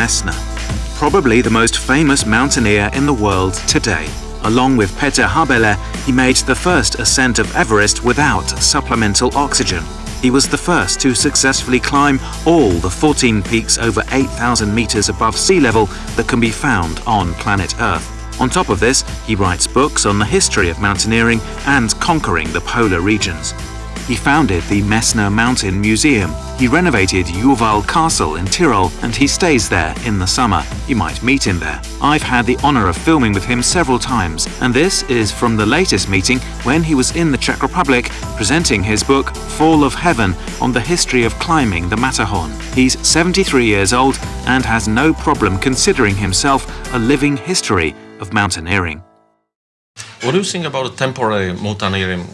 Messner, probably the most famous mountaineer in the world today. Along with Peter Habeler, he made the first ascent of Everest without supplemental oxygen. He was the first to successfully climb all the 14 peaks over 8,000 meters above sea level that can be found on planet Earth. On top of this, he writes books on the history of mountaineering and conquering the polar regions. He founded the Messner Mountain Museum. He renovated Juval Castle in Tyrol and he stays there in the summer. You might meet him there. I've had the honor of filming with him several times and this is from the latest meeting when he was in the Czech Republic presenting his book Fall of Heaven on the history of climbing the Matterhorn. He's 73 years old and has no problem considering himself a living history of mountaineering. What do you think about a temporary mountaineering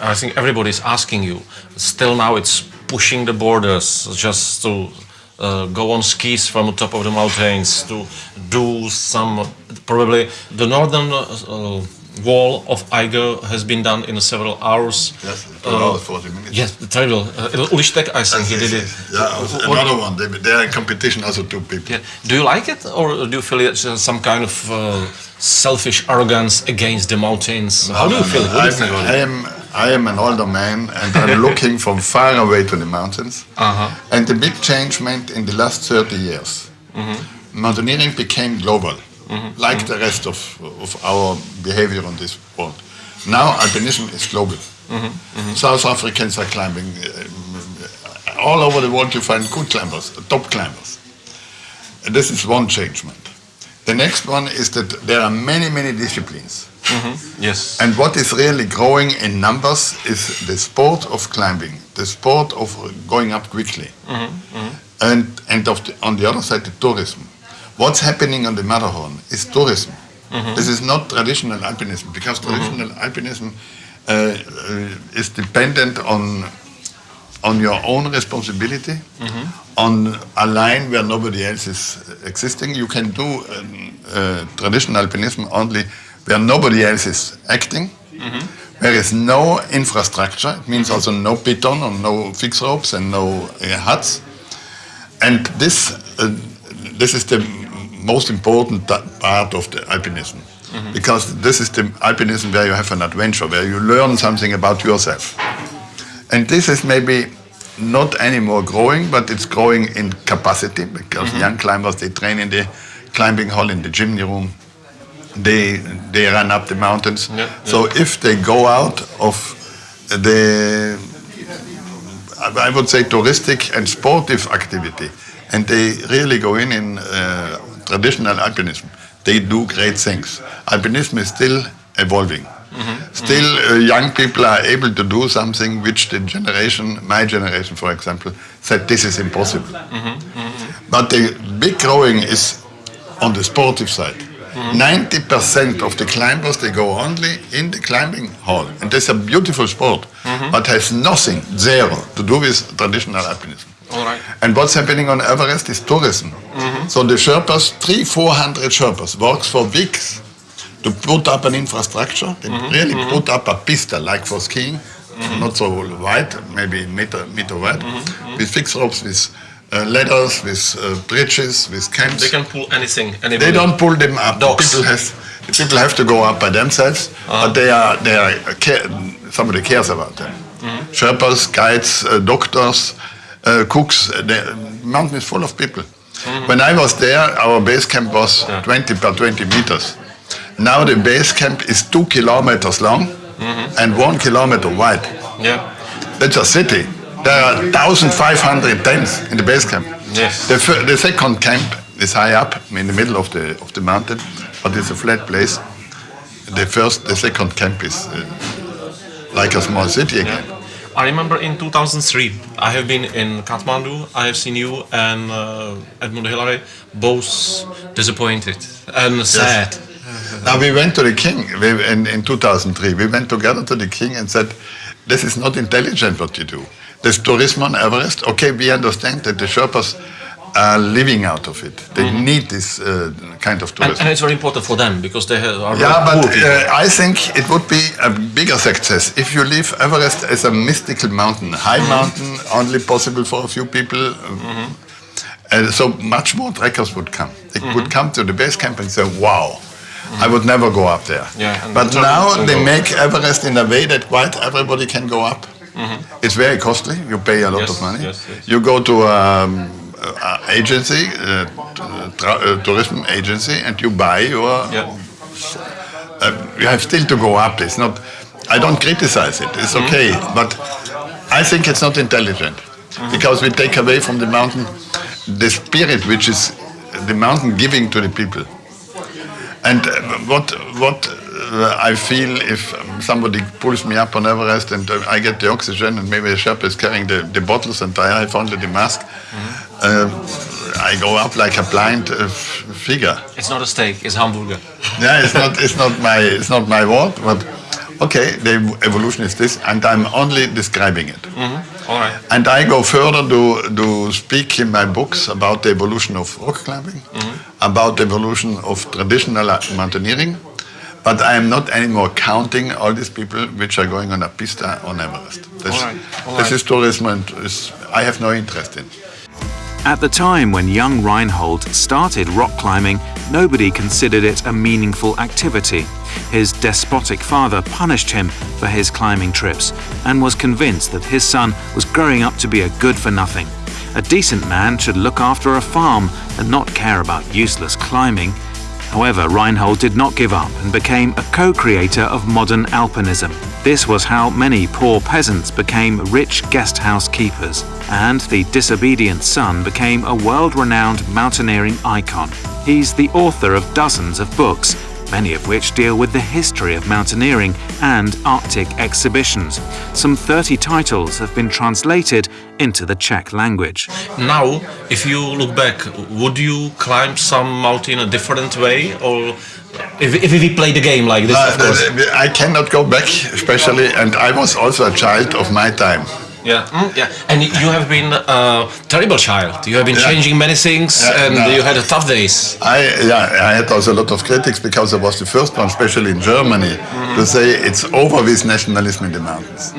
I think everybody is asking you. Still now it's pushing the borders just to uh, go on skis from the top of the mountains, to do some, probably the northern uh, wall of Eiger has been done in several hours. Yes, uh, 40 minutes. Yes, terrible. Uh, I think yes, he did it. Yeah, another one. They, they, are in competition, also two people. Yeah. Do you like it, or do you feel it's uh, some kind of uh, selfish arrogance against the mountains? No, How do you no, feel? No. What do you think I am, I am an older man and I'm looking from far away to the mountains. -huh. And the big change meant in the last 30 years, mm -hmm. mountaineering became global, mm -hmm. like mm -hmm. the rest of, of our behavior on this world. Now alpinism is global. South Africans are climbing. Uh, all over the world you find good climbers, top climbers. This is one changement. The next one is that there are many, many disciplines. Mm -hmm. Yes. And what is really growing in numbers is the sport of climbing, the sport of going up quickly. Mm -hmm. And, and the, on the other side, the tourism. What's happening on the Matterhorn is tourism. Mm-hmm. This is not traditional alpinism, because mm-hmm. traditional alpinism uh, uh, is dependent on on your own responsibility, mm -hmm. on a line where nobody else is existing. You can do um, uh, traditional alpinism only where nobody else is acting. Mm -hmm. There is no infrastructure. It means also no beton or no fix ropes and no uh, huts. And this, uh, this is the most important part of the alpinism. Mm -hmm. Because this is the alpinism where you have an adventure, where you learn something about yourself. And this is maybe not anymore growing, but it's growing in capacity because mm -hmm. young climbers, they train in the climbing hall, in the gymnasium room, they they run up the mountains. Yeah, so yeah. if they go out of the, I would say touristic and sportive activity, and they really go in in uh, traditional alpinism, they do great things. Alpinism is still evolving. Mm -hmm. Still, uh, young people are able to do something which the generation, my generation, for example, said this is impossible. Mm -hmm. But the big growing is on the sportive side. 90% of the climbers, they go only in the climbing hall. And that's a beautiful sport, mm -hmm. but has nothing, zero, to do with traditional alpinism. All right. And what's happening on Everest is tourism. Mm -hmm. So the Sherpas, three, 400 Sherpas, works for weeks to put up an infrastructure, they mm -hmm. really mm -hmm. put up a pista, like for skiing, mm -hmm. not so wide, maybe meter, meter wide, mm-hmm. with fixed ropes, with uh, ladders, with uh, bridges, with camps. They can pull anything. Anybody. They don't pull them up. Dogs. People have people have to go up by themselves, uh but they are they are care, somebody cares about them. Mm -hmm. Sherpas, guides, uh, doctors, uh, cooks. Uh, the mountain is full of people. Mm -hmm. When I was there, our base camp was yeah. 20 by 20 meters. Now the base camp is two kilometers long mm -hmm. and one kilometer wide. Yeah. That's a city. There are 1,500 tents in the base camp. Yes. The, the second camp is high up in the middle of the of the mountain, but it's a flat place. The first, the second camp is uh, like a small city again. Yeah. I remember in 2003, I have been in Kathmandu. I have seen you and uh, Edmund Hillary both disappointed and sad. Yes. Now we went to the king we, in, in 2003. We went together to the king and said, this is not intelligent what you do. There's tourism on Everest. Okay, we understand that the Sherpas are living out of it. They mm -hmm. need this uh, kind of tourism. And, and, it's very important for them because they are Yeah, but uh, I think it would be a bigger success if you leave Everest as a mystical mountain, high mm -hmm. mountain, only possible for a few people. Mm -hmm. And so much more trekkers would come. They would come to the base camp and say, wow, I would never go up there. Yeah, but now they go. make Everest in a way that quite everybody can go up. It's very costly. You pay a lot Yes, of money. yes, yes. You go to um, a agency, uh, uh, tourism agency, and you buy your Yeah. uh, you have still to go up. It's not. I don't criticize it. It's okay, but I think it's not intelligent because we take away from the mountain the spirit which is the mountain giving to the people. And uh, what what uh, I feel if um, somebody pulls me up on Everest and uh, I get the oxygen and maybe a Sherpa is carrying the, the bottles and I have only the mask, uh, I go up like a blind uh, figure. It's not a steak, it's hamburger. Yeah, it's not it's not my it's not my word, but okay, the evolution is this, and I'm only describing it. All right. And I go further to, to speak in my books about the evolution of rock climbing, about the evolution of traditional mountaineering, but I am not anymore counting all these people which are going on a pista on Everest. This, All right, all this right. is tourism and is, I have no interest in. At the time when young Reinhold started rock climbing, nobody considered it a meaningful activity. His despotic father punished him for his climbing trips and was convinced that his son was growing up to be a good for nothing. A decent man should look after a farm and not care about useless climbing. However, Reinhold did not give up and became a co-creator of modern alpinism. This was how many poor peasants became rich guest house keepers, and the disobedient son became a world-renowned mountaineering icon. He's the author of dozens of books, many of which deal with the history of mountaineering and Arctic exhibitions. Some 30 titles have been translated into the Czech language. Now, if you look back, would you climb some mountain a different way, or if, if we play the game like this, Uh, of course? I cannot go back, especially, and I was also a child of my time. Yeah, mm, yeah. And you have been a terrible child. You have been Yeah. changing many things, Yeah, and no. you had a tough days. I yeah, I had also a lot of critics because I was the first one, especially in Germany, to say it's over with nationalism in the mountains.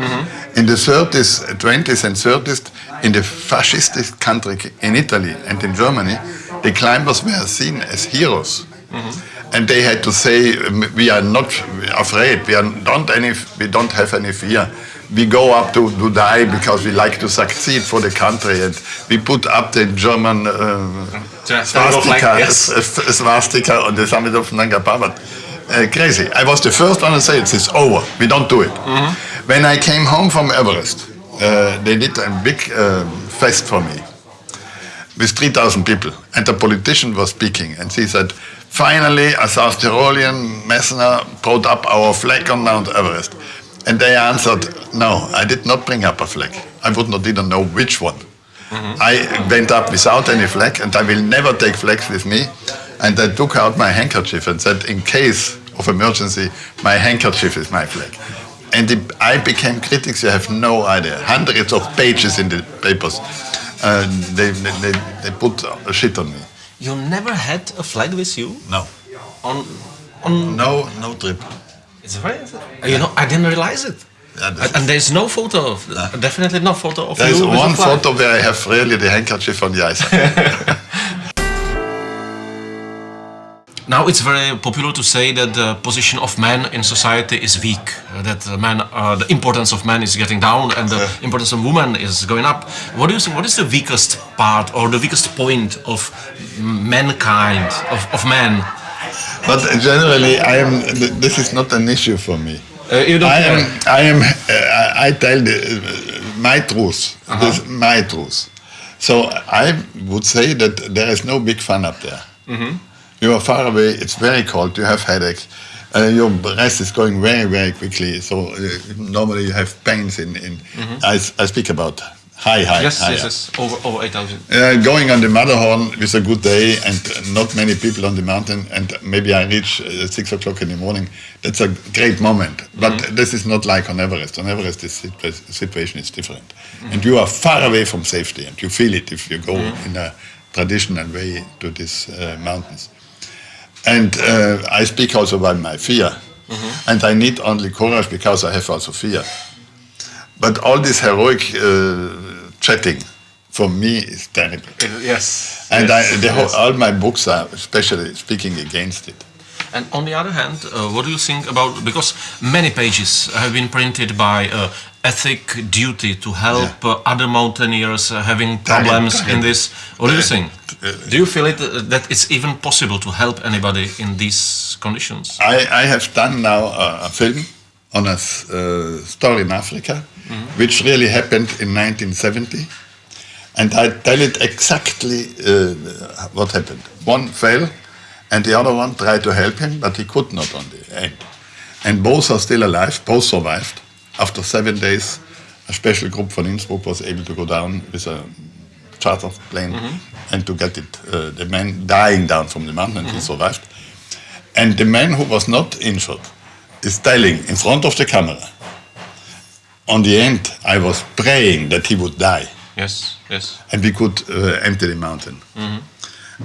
In the 30s, 20s, and 30s, in the fascistic country in Italy and in Germany, the climbers were seen as heroes. And they had to say, "Um, we are not afraid. We are don't any. We don't have any fear. We go up to, die because we like to succeed for the country, and we put up the German uh, swastika, yes. swastika on the summit of Nanga Parbat. Uh, crazy. I was the first one to say it is over. We don't do it. When I came home from Everest, uh, they did a big uh, fest for me with 3,000 people, and the politician was speaking, and he said, finally, a South Tyrolean Messner brought up our flag on Mount Everest. And they answered, no, I did not bring up a flag. I would not even know which one. I went up without any flag, and I will never take flags with me. And I took out my handkerchief and said, in case of emergency, my handkerchief is my flag. And the, I became critics, you have no idea. Hundreds of pages in the papers. Uh, they, they, they, put a shit on me. You never had a flag with you No. on on. No, no trip. It's very. You know, I didn't realize it. Yeah, and, there's no photo of. Definitely no photo of There's you. with a one photo where I have really the handkerchief on the eyes. Now it's very popular to say that the position of men in society is weak. uh, that the man, uh, the importance of men is getting down, and the importance of women is going up. What do you think? What is the weakest part or the weakest point of mankind of, of man? But generally, I am. This is not an issue for me. Uh, you don't I care. am. I am. Uh, I tell the, uh, my truth. This my truth. So I would say that there is no big fun up there. You are far away. It's very cold. You have headaches. Uh, your breath is going very, very quickly. So uh, normally you have pains in. in I, s- I speak about high, high, Yes, higher. yes, yes. Over over eight thousand. Uh, going on the Matterhorn with a good day and not many people on the mountain, and maybe I reach uh, six o'clock in the morning. That's a great moment. But this is not like on Everest. On Everest, the situa- situation is different, and you are far away from safety, and you feel it if you go in a traditional way to these uh, mountains. And uh, I speak also about my fear, and I need only courage because I have also fear. But all this heroic uh, chatting for me is terrible. Yes. And yes, I, the whole, all my books are especially speaking against it. And on the other hand, uh, what do you think about because many pages have been printed by uh, ethic duty to help uh, other mountaineers uh, having problems in this? What do you think? Uh, Do you feel it uh, that it's even possible to help anybody in these conditions? I, I have done now a film on a uh, story in Africa, which really happened in 1970. And I tell it exactly uh, what happened. One fell, and the other one tried to help him, but he could not on the end. And both are still alive, both survived. After seven days, a special group from Innsbruck was able to go down with a charter plane and to get it, uh, the man dying down from the mountain, and he survived. And the man who was not injured is telling in front of the camera, on the end, I was praying that he would die Yes, yes. and we could uh, empty the mountain.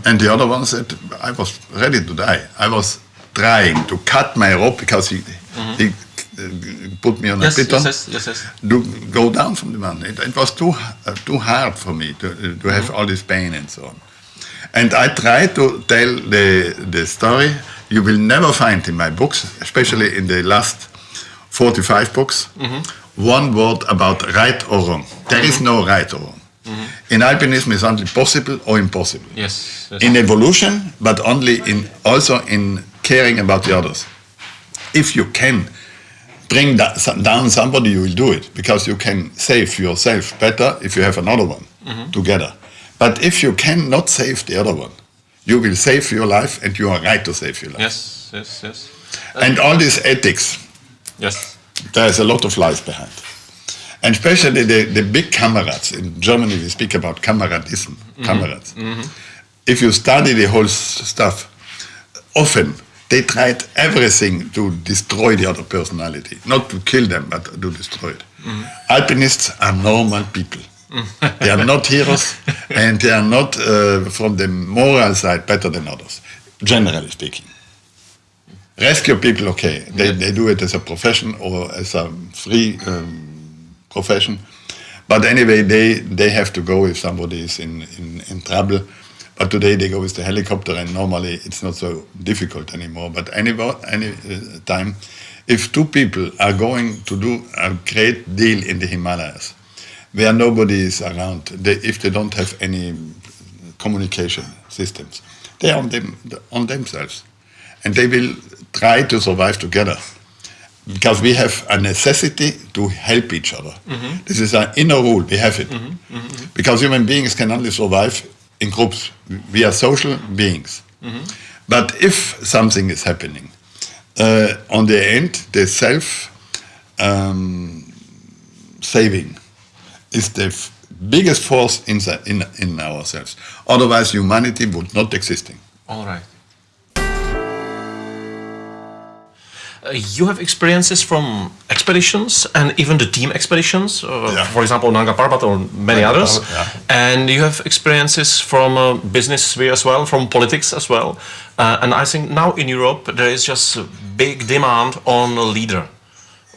And the other one said, I was ready to die. I was trying to cut my rope because he, he uh, put me on Yes, a piton yes, yes, yes, yes. to go down from the mountain. It, it was too uh, too hard for me to, uh, to have all this pain and so on. And I tried to tell the the story. You will never find in my books, especially in the last 45 books, mm-hmm. one word about right or wrong. There is mm-hmm. no right or wrong. Mm-hmm. In alpinism, it's only possible or impossible. Yes, yes. In evolution, but only in also in caring about the others. If you can bring down somebody, you will do it because you can save yourself better if you have another one together. But if you cannot save the other one, you will save your life, and you are right to save your life. yes, yes, yes. And all this ethics, Yes. there's a lot of lies behind. And especially the, the big comrades. In Germany, we speak about comradism, mm-hmm. comrades. Mm-hmm. If you study the whole stuff, often they tried everything to destroy the other personality. Not to kill them, but to destroy it. Mm-hmm. Alpinists are normal people. They are not heroes, and they are not, uh, from the moral side, better than others, generally speaking. Rescue people, okay, they, they do it as a profession or as a free um, profession. But anyway, they, they have to go if somebody is in, in, in trouble. But today they go with the helicopter, and normally it's not so difficult anymore. But any, any uh, time, if two people are going to do a great deal in the Himalayas, where nobody is around, they, if they don't have any communication systems, they are on, them, on themselves. And they will try to survive together because we have a necessity to help each other. This is an inner rule, we have it. Because human beings can only survive in groups. We are social beings. But if something is happening, uh, on the end, the self um, saving is the biggest force in, the, in, in ourselves. Otherwise, humanity would not existing. All right. Uh, you have experiences from expeditions and even the team expeditions, uh, Yeah. for example, Nanga Parbat or many Nanga others. Parbat, yeah. And you have experiences from uh, business sphere as well, from politics as well. Uh, and I think now in Europe there is just a big demand on a leader.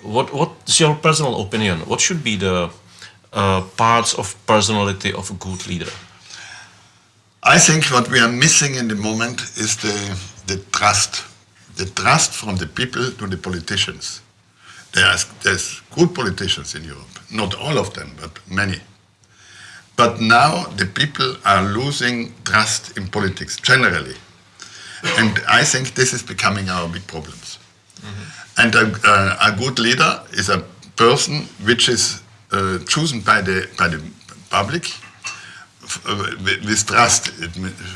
What What's your personal opinion? What should be the uh, parts of personality of a good leader? I think what we are missing in the moment is the, the trust. The trust from the people to the politicians. There's, there's good politicians in Europe, not all of them, but many. But now the people are losing trust in politics generally. And I think this is becoming our big problems. And a, a, a good leader is a person which is uh, chosen by the, by the public uh, with trust. It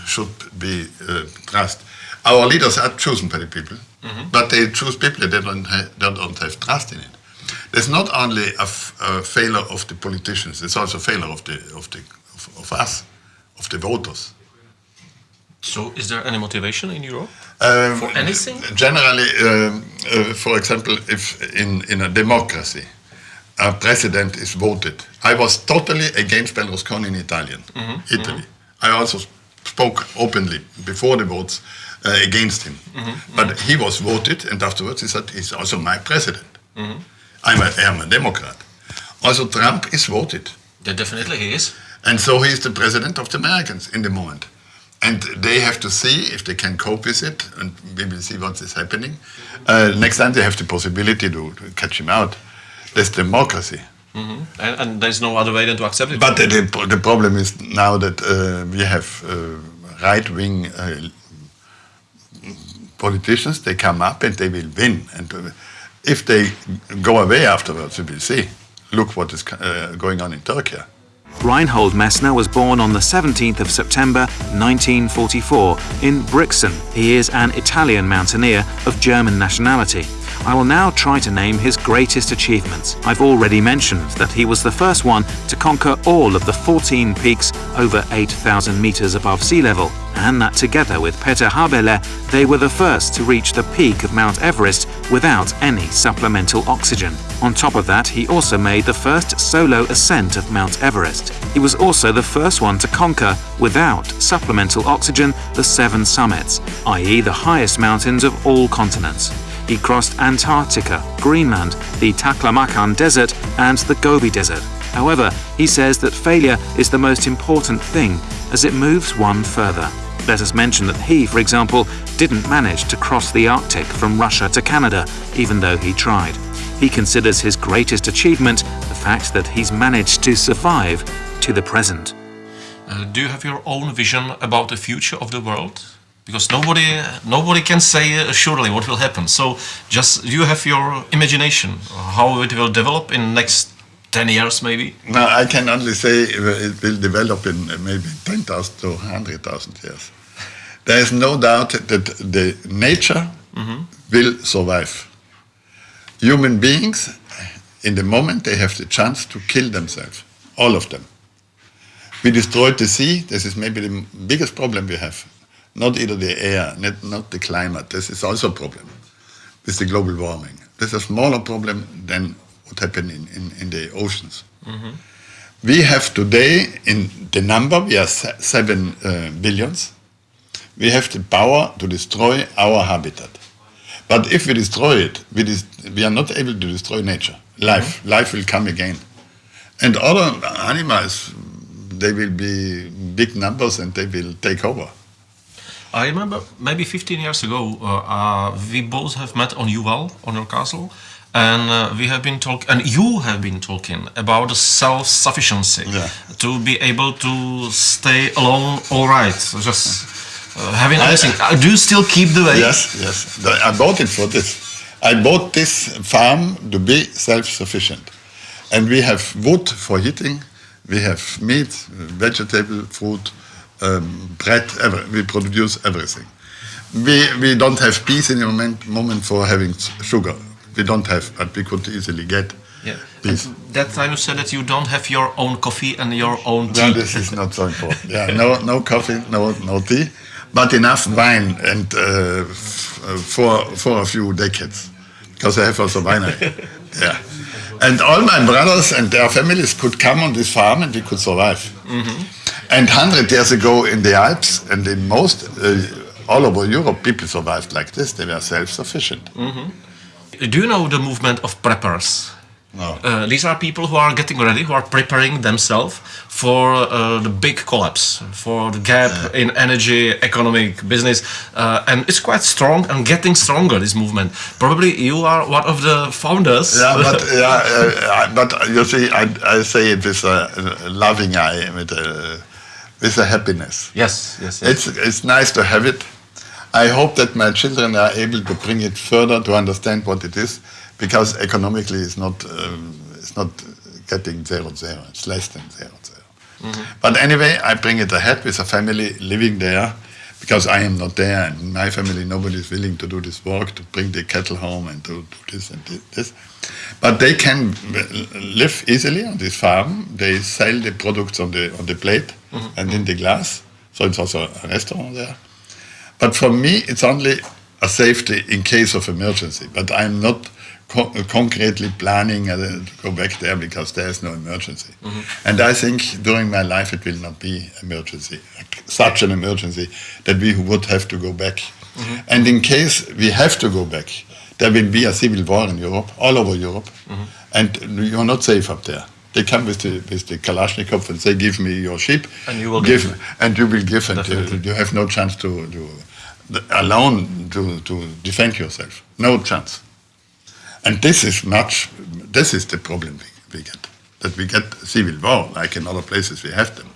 should be uh, trust. Our leaders are chosen by the people, but they choose people that don't, ha- that don't have trust in it. There's not only a, f- a failure of the politicians; it's also a failure of the of the of, of us, of the voters. So, is there any motivation in Europe Um, for anything? Generally, um, uh, for example, if in, in a democracy, a president is voted. I was totally against Berlusconi in Italian, Italy. I also spoke openly before the votes uh, against him. But he was voted, and afterwards he said, he's also my president. I'm, a, I'm a Democrat. Also, Trump is voted. Yeah, definitely he is. And so he's the president of the Americans in the moment. And they have to see if they can cope with it, and we will see what is happening. Uh, next time they have the possibility to catch him out. That's democracy. And, and there's no other way than to accept it. But the, the, the problem is now that uh, we have uh, right-wing uh, politicians. They come up and they will win. And uh, if they go away afterwards, we will see. Look what is uh, going on in Turkey. Reinhold Messner was born on the 17th of September 1944 in Brixen. He is an Italian mountaineer of German nationality. I will now try to name his greatest achievements. I've already mentioned that he was the first one to conquer all of the 14 peaks over 8,000 meters above sea level, and that together with Peter Habeler, they were the first to reach the peak of Mount Everest without any supplemental oxygen. On top of that, he also made the first solo ascent of Mount Everest. He was also the first one to conquer, without supplemental oxygen, the seven summits, i.e. the highest mountains of all continents. He crossed Antarctica, Greenland, the Taklamakan Desert, and the Gobi Desert. However, he says that failure is the most important thing as it moves one further. Let us mention that he, for example, didn't manage to cross the Arctic from Russia to Canada, even though he tried. He considers his greatest achievement the fact that he's managed to survive to the present. Uh, do you have your own vision about the future of the world? Because nobody, nobody can say uh, surely what will happen. So just you have your imagination how it will develop in next 10 years maybe. No, I can only say it will develop in uh, maybe 10,000 to 100,000 years. There is no doubt that the nature will survive. Human beings, in the moment they have the chance to kill themselves, all of them. We destroyed the sea. This is maybe the biggest problem we have. Not either the air, not, not the climate. This is also a problem with the global warming. This is a smaller problem than what happened in, in, in the oceans. We have today, in the number, we are se- seven uh, billions. We have the power to destroy our habitat. But if we destroy it, we, dis- we are not able to destroy nature. Life, life will come again. And other animals, they will be big numbers and they will take over. I remember maybe 15 years ago, uh, uh, we both have met on Juval, on your castle, and uh, we have been talking, and you have been talking about self-sufficiency, Yeah. to be able to stay alone, all right, just uh, having everything. Uh, do you still keep the weight? Yes, yes. I bought it for this. I bought this farm to be self-sufficient. And we have wood for heating, we have meat, vegetable, fruit, um, bread, ever. we produce everything. We, we don't have peace in the moment, moment for having sugar. We don't have, but we could easily get Yeah. peace. That time you said that you don't have your own coffee and your own tea. No, this is not so important. Yeah, no, no coffee, no, no tea, but enough wine and uh, uh, for for a few decades, because I have also winery. yeah, and all my brothers and their families could come on this farm and we could survive. And hundred years ago in the Alps and in most uh, all over Europe, people survived like this. They were self-sufficient. Do you know the movement of preppers? No. Uh, these are people who are getting ready, who are preparing themselves for uh, the big collapse, for the gap in energy, economic, business, uh, and it's quite strong and getting stronger. This movement. Probably you are one of the founders. Yeah, but yeah, uh, but you see, I, I say it with a, a loving eye, with a, with a happiness. yes, yes, yes. It's it's nice to have it. I hope that my children are able to bring it further to understand what it is, because economically it's not um, it's not getting zero zero. It's less than zero zero. But anyway, I bring it ahead with a family living there, because I am not there, and in my family nobody is willing to do this work to bring the cattle home and to do this and thi- this. But they can live easily on this farm. They sell the products on the on the plate Mhm. and in the glass. So it's also a restaurant there. But for me, it's only a safety in case of emergency. But I'm not co- concretely planning uh, to go back there because there is no emergency. Mhm. And I think during my life it will not be emergency, such an emergency that we would have to go back. Mhm. And in case we have to go back, there will be a civil war in Europe, all over Europe, and you're not safe up there. They come with the with the Kalashnikov and say, "Give me your ship." And you will give, give. and you will give, and you, you have no chance to, to alone to, to defend yourself. No chance. And this is much. This is the problem we, we get. That we get civil war, like in other places we have them.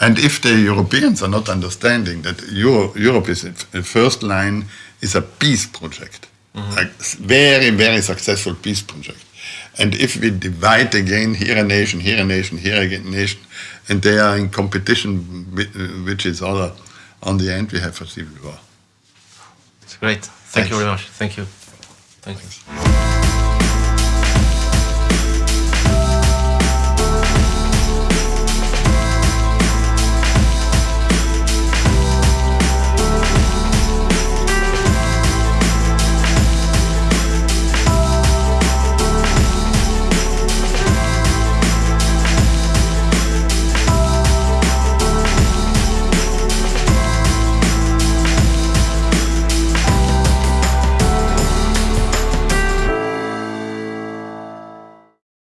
And if the Europeans are not understanding that Euro, Europe is the first line is a peace project, mm-hmm. a s- very very successful peace project. And if we divide again here a nation, here a nation, here a nation, and they are in competition, wi- uh, which is other, on the end we have a civil war. It's great. Thank you very much. Thank you. Thank you.